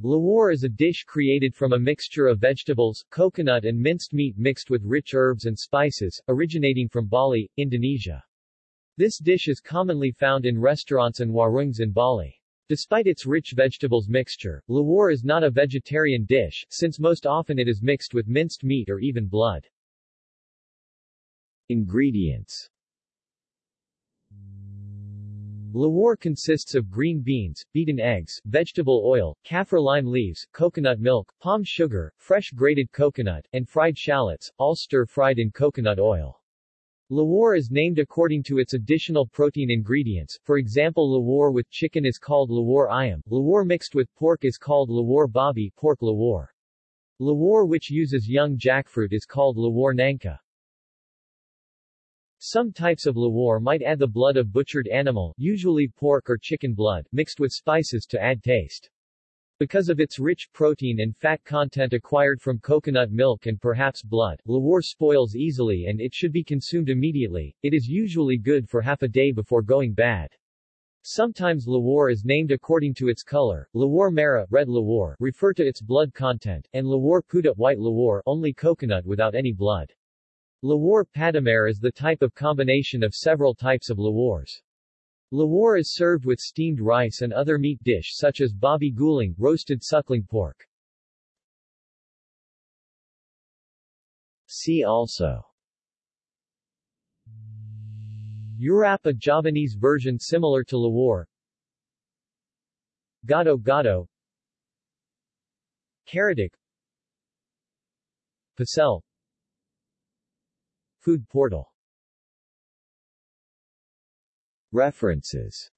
Lawar is a dish created from a mixture of vegetables, coconut and minced meat mixed with rich herbs and spices, originating from Bali, Indonesia. This dish is commonly found in restaurants and warungs in Bali. Despite its rich vegetables mixture, lawar is not a vegetarian dish, since most often it is mixed with minced meat or even blood. Ingredients Lawar consists of green beans, beaten eggs, vegetable oil, kaffir lime leaves, coconut milk, palm sugar, fresh grated coconut, and fried shallots, all stir-fried in coconut oil. Lawar is named according to its additional protein ingredients, for example lawar with chicken is called lawar ayam, lawar mixed with pork is called lawar babi pork lawar. Lawar which uses young jackfruit is called lawar nangka. Some types of lawar might add the blood of butchered animal, usually pork or chicken blood, mixed with spices to add taste. Because of its rich protein and fat content acquired from coconut milk and perhaps blood, lawar spoils easily and it should be consumed immediately. It is usually good for half a day before going bad. Sometimes lawar is named according to its color, lawar merah red lawar refer to its blood content, and lawar puda white lawar only coconut without any blood. Lawar Padamare is the type of combination of several types of lawars. Lawar is served with steamed rice and other meat dish such as babi guling, roasted suckling pork. See also. Urap a Javanese version similar to Lawar Gado Gado. Karedok. Pecel Food portal. References